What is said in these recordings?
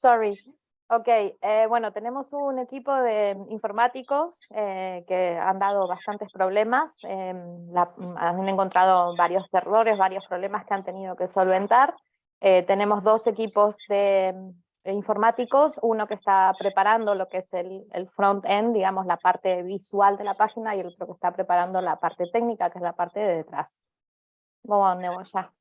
sorry. Ok, eh, bueno, tenemos un equipo de informáticos eh, que han dado bastantes problemas, em, han encontrado varios errores, varios problemas que han tenido que solventar. Eh, tenemos dos equipos de informáticos, uno que está preparando lo que es el, front-end, digamos la parte visual de la página, y el otro que está preparando la parte técnica, que es la parte de detrás. Vamos, ya.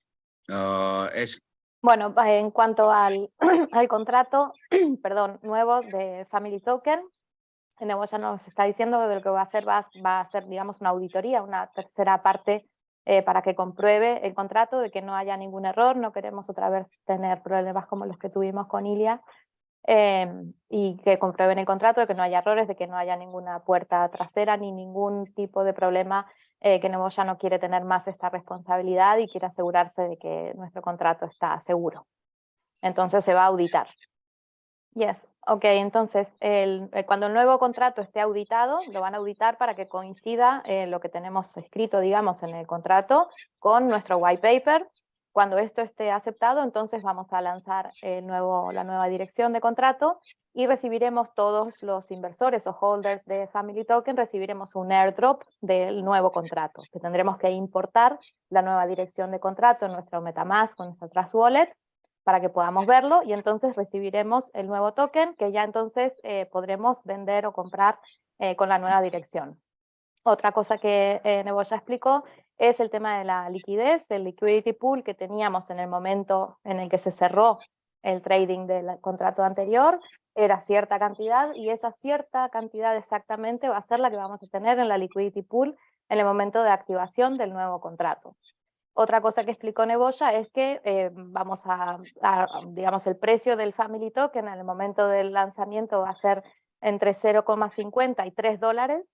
Uh, es bueno, en cuanto al, al contrato perdón, nuevo de Family Token, Nebo ya nos está diciendo que lo que va a hacer va, a ser, digamos, una auditoría, una tercera parte eh, para que compruebe el contrato de que no haya ningún error, no queremos otra vez tener problemas como los que tuvimos con Ilia, eh, y que comprueben el contrato, de que no haya errores, de que no haya ninguna puerta trasera ni ningún tipo de problema eh, que Nebo ya no quiere tener más esta responsabilidad y quiere asegurarse de que nuestro contrato está seguro. Entonces se va a auditar. Yes, ok, entonces el, eh, cuando el nuevo contrato esté auditado, lo van a auditar para que coincida eh, lo que tenemos escrito, digamos, en el contrato con nuestro white paper. Cuando esto esté aceptado, entonces vamos a lanzar el nuevo, la nueva dirección de contrato y recibiremos todos los inversores o holders de Family Token, recibiremos un airdrop del nuevo contrato, que tendremos que importar la nueva dirección de contrato en nuestro Metamask, con nuestra Trust Wallet, para que podamos verlo, y entonces recibiremos el nuevo token, que ya entonces eh, podremos vender o comprar eh, con la nueva dirección. Otra cosa que eh, Nebo ya explicó es el tema de la liquidez, el liquidity pool que teníamos en el momento en el que se cerró el trading del contrato anterior, era cierta cantidad y esa cierta cantidad exactamente va a ser la que vamos a tener en la liquidity pool en el momento de activación del nuevo contrato. Otra cosa que explicó Neboya es que eh, vamos a, digamos, el precio del Family Token en el momento del lanzamiento va a ser entre 0,50 y 3 dólares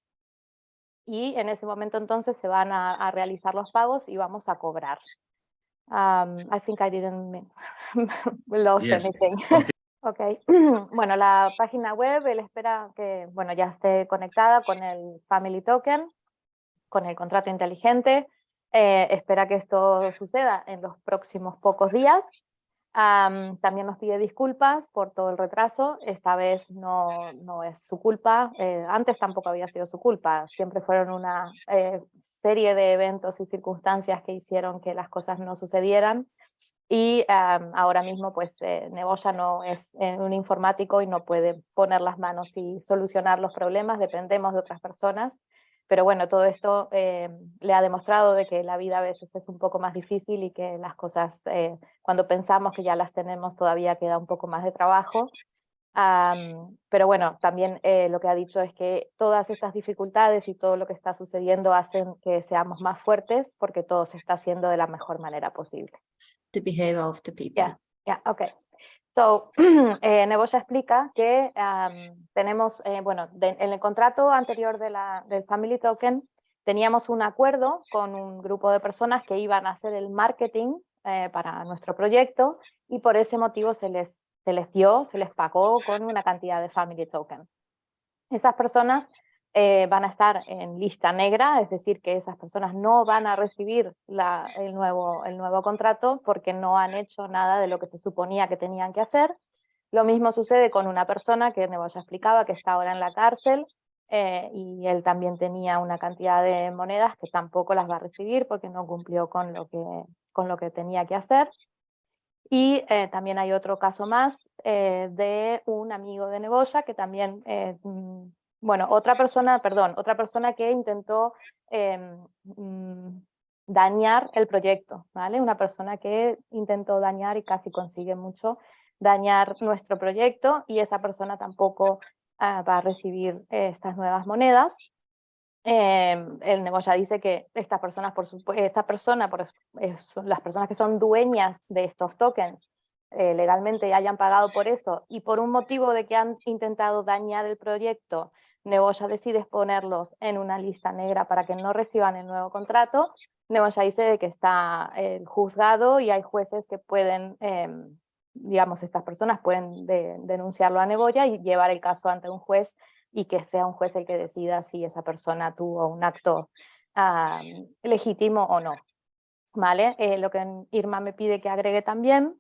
y en ese momento entonces se van a, realizar los pagos y vamos a cobrar. Um, I think I didn't lose anything. Ok, bueno, la página web, él espera que bueno, ya esté conectada con el Family Token, con el contrato inteligente, eh, espera que esto suceda en los próximos pocos días. También nos pide disculpas por todo el retraso, esta vez no, no es su culpa, eh, antes tampoco había sido su culpa, siempre fueron una eh, serie de eventos y circunstancias que hicieron que las cosas no sucedieran. Y ahora mismo pues eh, Neboya no es eh, un informático y no puede poner las manos y solucionar los problemas, dependemos de otras personas. Pero bueno, todo esto eh, le ha demostrado de que la vida a veces es un poco más difícil y que las cosas, eh, cuando pensamos que ya las tenemos, todavía queda un poco más de trabajo. pero bueno, también lo que ha dicho es que todas estas dificultades y todo lo que está sucediendo hacen que seamos más fuertes porque todo se está haciendo de la mejor manera posible the behavior of the people. Yeah, yeah, okay. So, eh, explica que tenemos, eh, bueno, en el contrato anterior de la, del Family Token, teníamos un acuerdo con un grupo de personas que iban a hacer el marketing eh, para nuestro proyecto y por ese motivo se les, se les dio, se les pagó con una cantidad de Family Token. Esas personas eh, van a estar en lista negra, es decir, que esas personas no van a recibir el, nuevo, el nuevo contrato porque no han hecho nada de lo que se suponía que tenían que hacer. Lo mismo sucede con una persona que Nebo explicaba que está ahora en la cárcel eh, y él también tenía una cantidad de monedas que tampoco las va a recibir porque no cumplió con lo que, con lo que tenía que hacer. Y eh, también hay otro caso más de un amigo de Neboya que también mm, bueno, otra persona, perdón, otra persona que intentó mm, dañar el proyecto, ¿vale? Una persona que intentó dañar y casi consigue mucho dañar nuestro proyecto y esa persona tampoco ah, va a recibir estas nuevas monedas. Em, el negocio dice que estas personas, por esta persona, por, son las personas que son dueñas de estos tokens, eh, legalmente hayan pagado por eso y por un motivo de que han intentado dañar el proyecto Neboya decide ponerlos en una lista negra para que no reciban el nuevo contrato, Neboya dice que está el eh, juzgado y hay jueces que pueden, em, digamos, estas personas pueden denunciarlo a Neboya y llevar el caso ante un juez y que sea un juez el que decida si esa persona tuvo un acto legítimo o no. ¿Vale? Eh, lo que Irma me pide que agregue también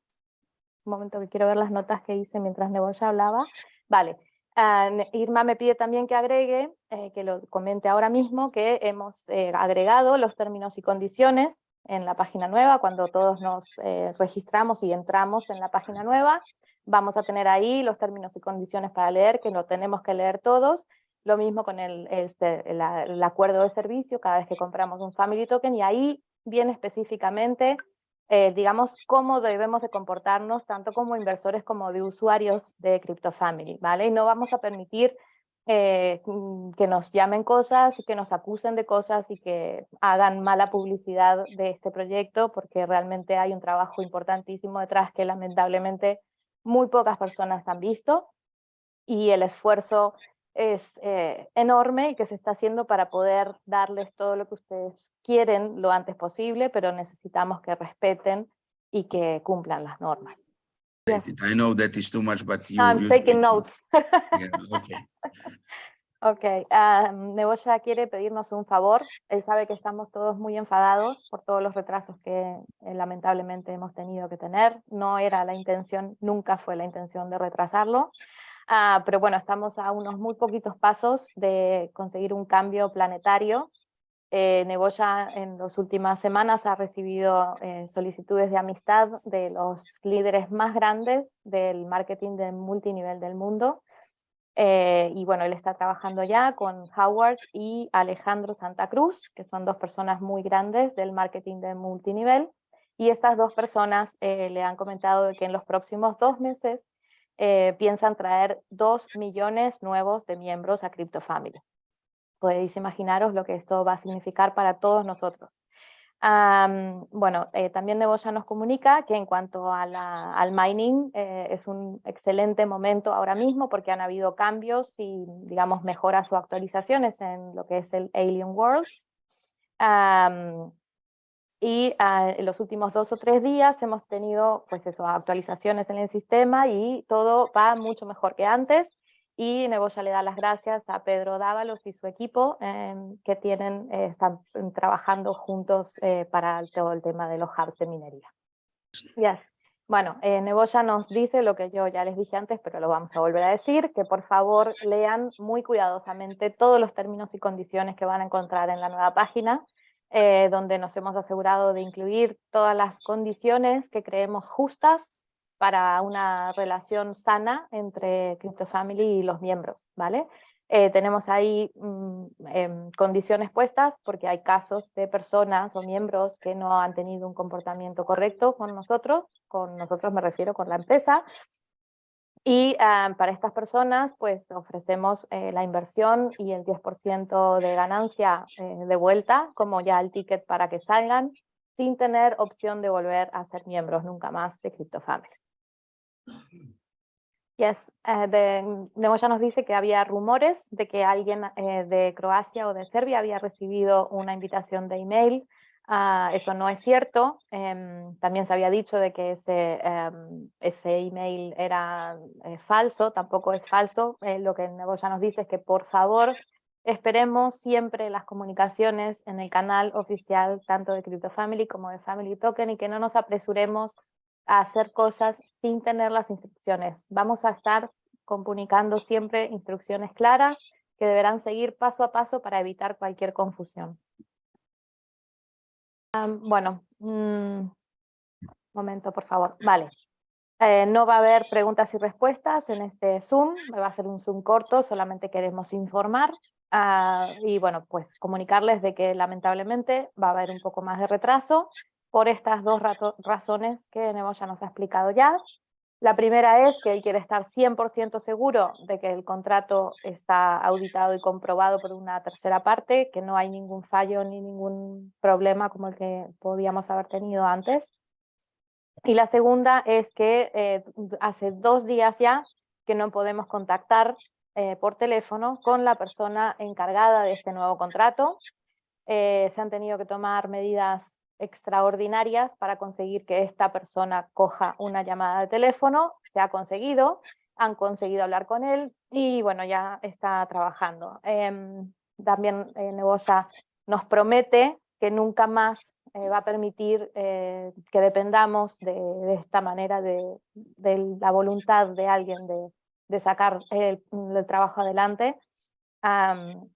un momento que quiero ver las notas que hice mientras Neboya hablaba. Vale, ne- Irma me pide también que agregue, eh, que lo comente ahora mismo, que hemos eh, agregado los términos y condiciones en la página nueva, cuando todos nos eh, registramos y entramos en la página nueva, vamos a tener ahí los términos y condiciones para leer, que no tenemos que leer todos, lo mismo con el, este, el, acuerdo de servicio, cada vez que compramos un Family Token, y ahí viene específicamente eh, digamos, cómo debemos de comportarnos tanto como inversores como de usuarios de CryptoFamily, ¿vale? Y no vamos a permitir eh, mm, que nos llamen cosas que nos acusen de cosas y que hagan mala publicidad de este proyecto, porque realmente hay un trabajo importantísimo detrás que lamentablemente muy pocas personas han visto y el esfuerzo es eh, enorme y que se está haciendo para poder darles todo lo que ustedes quieren lo antes posible, pero necesitamos que respeten y que cumplan las normas. Yes. I know that is too much, but you. I'm you- taking notes. Yeah, okay. Ok, ah, Neboya quiere pedirnos un favor. Él sabe que estamos todos muy enfadados por todos los retrasos que eh, lamentablemente hemos tenido que tener. No era la intención, nunca fue la intención de retrasarlo. Ah, pero bueno, estamos a unos muy poquitos pasos de conseguir un cambio planetario. Eh, en las últimas semanas ha recibido eh, solicitudes de amistad de los líderes más grandes del marketing de multinivel del mundo. Eh, y bueno, él está trabajando ya con Howard y Alejandro Santa Cruz, que son dos personas muy grandes del marketing de multinivel. Y estas dos personas eh, le han comentado que en los próximos dos meses piensan traer dos millones nuevos de miembros a CryptoFamily. Podéis imaginaros lo que esto va a significar para todos nosotros. Am, bueno, eh, también Neboya nos comunica que en cuanto a la- al mining eh, es un excelente momento ahora mismo porque han habido cambios y digamos mejoras o actualizaciones en lo que es el Alien Worlds. Am, y ah, en los últimos dos o tres días hemos tenido pues eso, actualizaciones en el sistema y todo va mucho mejor que antes. Y Neboya le da las gracias a Pedro Dávalos y su equipo em, que tienen, eh, están trabajando juntos eh, para todo el tema de los hubs de minería. Yes. Bueno, eh, Neboya nos dice lo que yo ya les dije antes, pero lo vamos a volver a decir, que por favor lean muy cuidadosamente todos los términos y condiciones que van a encontrar en la nueva página, eh, donde nos hemos asegurado de incluir todas las condiciones que creemos justas para una relación sana entre CryptoFamily y los miembros, ¿vale? Eh, tenemos ahí mm, em, condiciones puestas porque hay casos de personas o miembros que no han tenido un comportamiento correcto con nosotros, con nosotros me refiero con la empresa, y ah, para estas personas pues ofrecemos eh, la inversión y el 10% de ganancia eh, de vuelta, como ya el ticket para que salgan, sin tener opción de volver a ser miembros nunca más de CryptoFamily. Yes, eh, de, nos dice que había rumores de que alguien eh, de Croacia o de Serbia había recibido una invitación de email. Ah, eso no es cierto. Em, también se había dicho de que ese, em, ese email era eh, falso, tampoco es falso. Eh, lo que Nemoya nos dice es que por favor esperemos siempre las comunicaciones en el canal oficial tanto de CryptoFamily como de Family Token y que no nos apresuremos hacer cosas sin tener las instrucciones. Vamos a estar comunicando siempre instrucciones claras que deberán seguir paso a paso para evitar cualquier confusión. Bueno, un momento por favor. Vale. Eh, no va a haber preguntas y respuestas en este Zoom, va a ser un Zoom corto, solamente queremos informar. Ah, y bueno, pues comunicarles de que lamentablemente va a haber un poco más de retraso por estas dos razones que Neboya nos ha explicado ya. La primera es que él quiere estar 100% seguro de que el contrato está auditado y comprobado por una tercera parte, que no hay ningún fallo ni ningún problema como el que podíamos haber tenido antes. Y la segunda es que eh, hace dos días ya que no podemos contactar eh, por teléfono con la persona encargada de este nuevo contrato. Eh, se han tenido que tomar medidas extraordinarias para conseguir que esta persona coja una llamada de teléfono. Se ha conseguido, han conseguido hablar con él y bueno, ya está trabajando. Em, también eh, Neboya nos promete que nunca más eh, va a permitir eh, que dependamos de, de esta manera de, de, la voluntad de alguien de, de sacar el, el, trabajo adelante, um,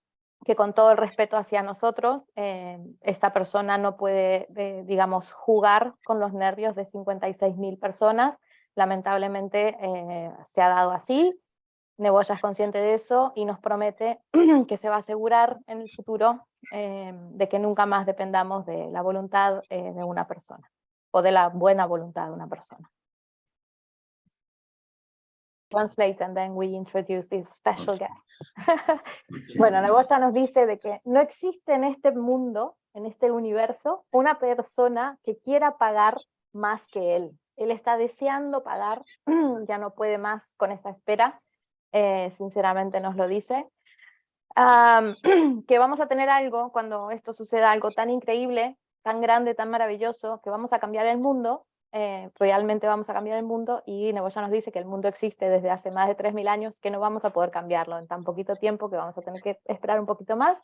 que con todo el respeto hacia nosotros, eh, esta persona no puede, eh, digamos, jugar con los nervios de 56.000 personas, lamentablemente eh, se ha dado así, Neboya es consciente de eso y nos promete que se va a asegurar en el futuro de que nunca más dependamos de la voluntad de una persona, o de la buena voluntad de una persona. Translate and then we introduce this special guest. bueno, Neboya nos dice de que no existe en este mundo, en este universo, una persona que quiera pagar más que él. Él está deseando pagar, ya no puede más con esta espera, eh, sinceramente nos lo dice, um, que vamos a tener algo, cuando esto suceda, algo tan increíble, tan grande, tan maravilloso, que vamos a cambiar el mundo, eh, realmente vamos a cambiar el mundo, y Neboya nos dice que el mundo existe desde hace más de 3.000 años, que no vamos a poder cambiarlo en tan poquito tiempo, que vamos a tener que esperar un poquito más,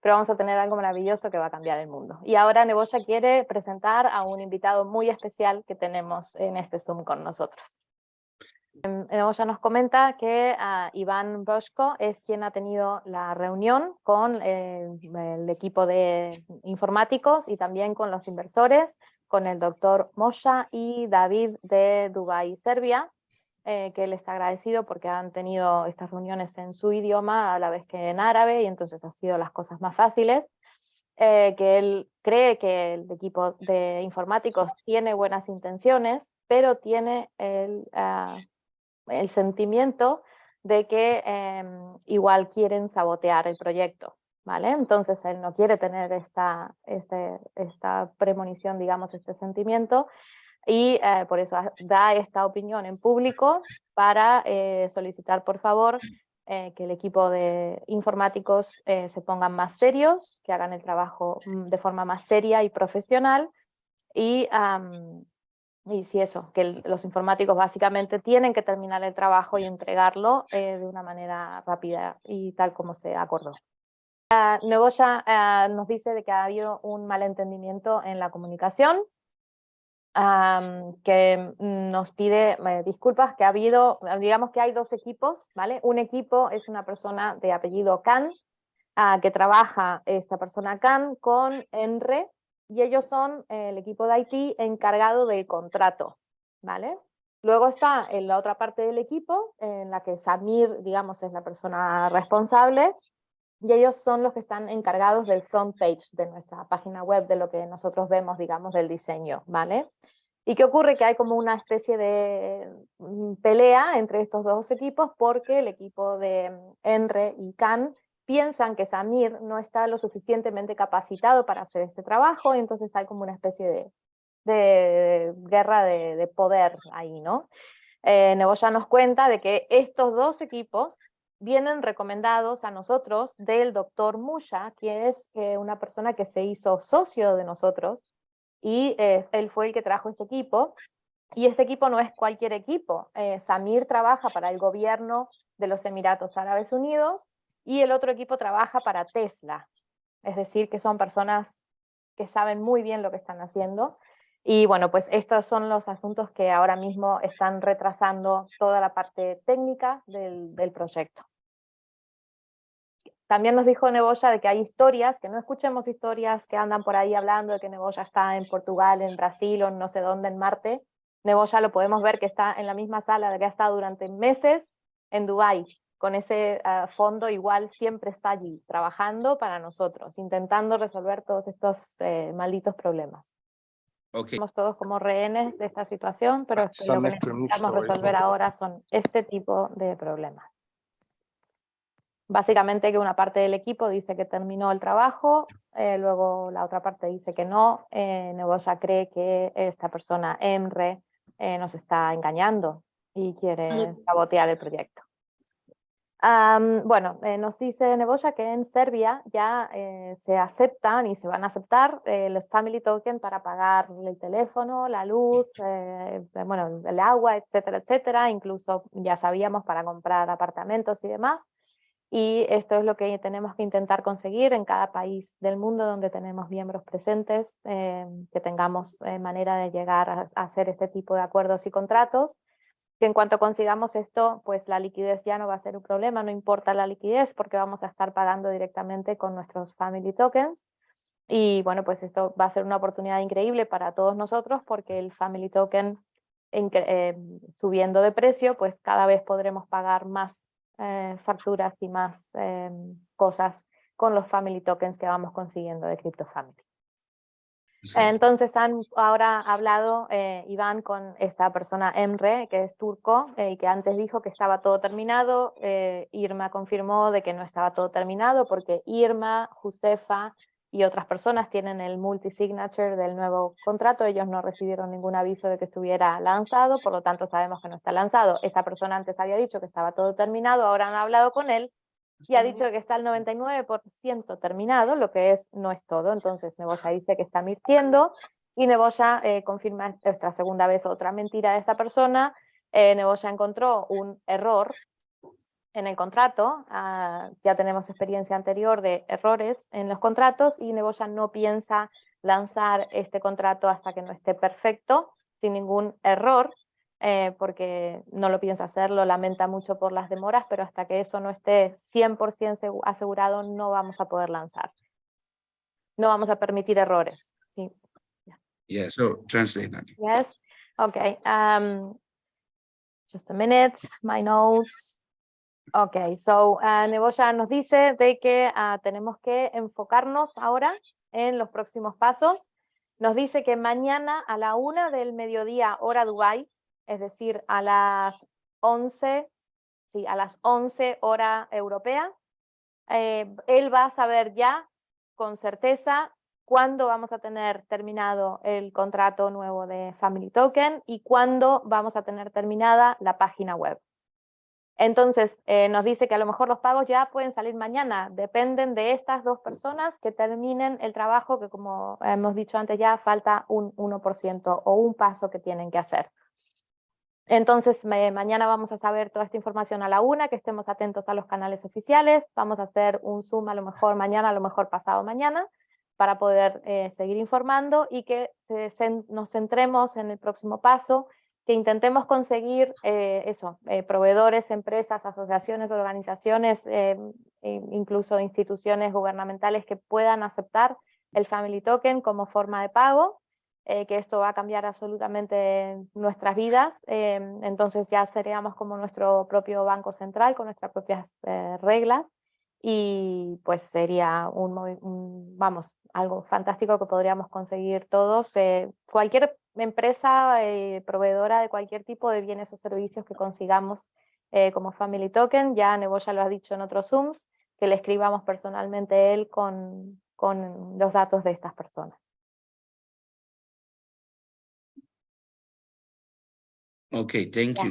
pero vamos a tener algo maravilloso que va a cambiar el mundo. Y ahora Neboya quiere presentar a un invitado muy especial que tenemos en este Zoom con nosotros. Neboya nos comenta que uh, Iván Broshko es quien ha tenido la reunión con el, el, equipo de informáticos y también con los inversores, con el doctor Mosha y David de Dubái, Serbia, eh, que él está agradecido porque han tenido estas reuniones en su idioma a la vez que en árabe y entonces han sido las cosas más fáciles. Eh, que él cree que el equipo de informáticos tiene buenas intenciones, pero tiene el, uh, el sentimiento de que eh, igual quieren sabotear el proyecto, ¿vale? Entonces él no quiere tener esta, este, esta premonición, digamos, este sentimiento, y eh, por eso da esta opinión en público para eh, solicitar, por favor, eh, que el equipo de informáticos se pongan más serios, que hagan el trabajo mm, de forma más seria y profesional, y y sí, eso, que los informáticos básicamente tienen que terminar el trabajo y entregarlo de una manera rápida y tal como se acordó. Uh, Neboya uh, nos dice de que ha habido un malentendimiento en la comunicación, que nos pide eh, disculpas, que ha habido, digamos que hay dos equipos, ¿vale? Un equipo es una persona de apellido Khan, uh, que trabaja esta persona Khan con ENRE, y ellos son el equipo de IT encargado del contrato, ¿vale? Luego está en la otra parte del equipo, en la que Samir, digamos, es la persona responsable, y ellos son los que están encargados del front page de nuestra página web, de lo que nosotros vemos, digamos, del diseño, ¿vale? ¿Y qué ocurre? Que hay como una especie de mm, pelea entre estos dos equipos porque el equipo de Enre y Can piensan que Samir no está lo suficientemente capacitado para hacer este trabajo, entonces hay como una especie de, de guerra de, de, poder ahí, ¿no? Eh, Neboya nos cuenta de que estos dos equipos vienen recomendados a nosotros del doctor Musha, que es eh, una persona que se hizo socio de nosotros, y eh, él fue el que trajo este equipo, y ese equipo no es cualquier equipo. Eh, Samir trabaja para el gobierno de los Emiratos Árabes Unidos, y el otro equipo trabaja para Tesla, es decir, que son personas que saben muy bien lo que están haciendo, y bueno, pues estos son los asuntos que ahora mismo están retrasando toda la parte técnica del, del proyecto. También nos dijo Neboya de que hay historias, que no escuchemos historias que andan por ahí hablando de que Neboya está en Portugal, en Brasil o no sé dónde, en Marte. Neboya lo podemos ver que está en la misma sala de que ha estado durante meses en Dubái, con ese uh, fondo igual siempre está allí, trabajando para nosotros, intentando resolver todos estos eh, malditos problemas. Okay. Estamos todos como rehenes de esta situación, pero es que lo que necesitamos resolver ahora son este tipo de problemas. Básicamente que una parte del equipo dice que terminó el trabajo, eh, luego la otra parte dice que no, eh, cree que esta persona, Emre, eh, nos está engañando y quiere sabotear el proyecto. Um, bueno, eh, nos dice Neboya que en Serbia ya se aceptan y se van a aceptar el Family Token para pagar el teléfono, la luz, bueno, el agua, etcétera, etcétera. Incluso ya sabíamos para comprar apartamentos y demás. Y esto es lo que tenemos que intentar conseguir en cada país del mundo donde tenemos miembros presentes, eh, que tengamos eh, manera de llegar a, hacer este tipo de acuerdos y contratos, que en cuanto consigamos esto, pues la liquidez ya no va a ser un problema, no importa la liquidez, porque vamos a estar pagando directamente con nuestros family tokens, y bueno, pues esto va a ser una oportunidad increíble para todos nosotros, porque el family token eh, subiendo de precio, pues cada vez podremos pagar más eh, facturas y más eh, cosas con los family tokens que vamos consiguiendo de CryptoFamily. Entonces han ahora hablado eh, Iván con esta persona Emre, que es turco, eh, y que antes dijo que estaba todo terminado. Irma confirmó de que no estaba todo terminado porque Irma, Josefa y otras personas tienen el multisignature del nuevo contrato. Ellos no recibieron ningún aviso de que estuviera lanzado, por lo tanto sabemos que no está lanzado. Esta persona antes había dicho que estaba todo terminado, ahora han hablado con él y ha dicho que está el 99% terminado, lo que es no es todo, entonces Neboya dice que está mintiendo, y Neboya eh, confirma esta segunda vez otra mentira de esta persona, eh, Neboya encontró un error en el contrato, ah, ya tenemos experiencia anterior de errores en los contratos, y Neboya no piensa lanzar este contrato hasta que no esté perfecto, sin ningún error, eh, porque no lo piensa hacer, lo lamenta mucho por las demoras, pero hasta que eso no esté 100% asegurado no vamos a poder lanzar. No vamos a permitir errores. Sí. Yeah, so translate that. Yes, okay. Um, just a minute, my notes. Okay, so uh, Neboya nos dice de que uh, tenemos que enfocarnos ahora en los próximos pasos. Nos dice que mañana a la una del mediodía, hora Dubai, es decir, a las 11, sí, a las 11 hora europea, eh, él va a saber ya con certeza cuándo vamos a tener terminado el contrato nuevo de Family Token y cuándo vamos a tener terminada la página web. Entonces, eh, nos dice que a lo mejor los pagos ya pueden salir mañana, dependen de estas dos personas que terminen el trabajo que como hemos dicho antes ya falta un 1% o un paso que tienen que hacer. Entonces mañana vamos a saber toda esta información a la una, que estemos atentos a los canales oficiales, vamos a hacer un Zoom a lo mejor mañana, a lo mejor pasado mañana, para poder eh, seguir informando y que nos centremos en el próximo paso, que intentemos conseguir eh, eso, eh, proveedores, empresas, asociaciones, organizaciones, e incluso instituciones gubernamentales que puedan aceptar el Family Token como forma de pago eh, que esto va a cambiar absolutamente nuestras vidas, eh, entonces ya seríamos como nuestro propio banco central con nuestras propias eh, reglas y pues sería un, vamos, algo fantástico que podríamos conseguir todos. cualquier empresa proveedora de cualquier tipo de bienes o servicios que consigamos como Family Token, ya Nebo ya lo ha dicho en otros Zooms, que le escribamos personalmente él con, con los datos de estas personas. Okay, thank you.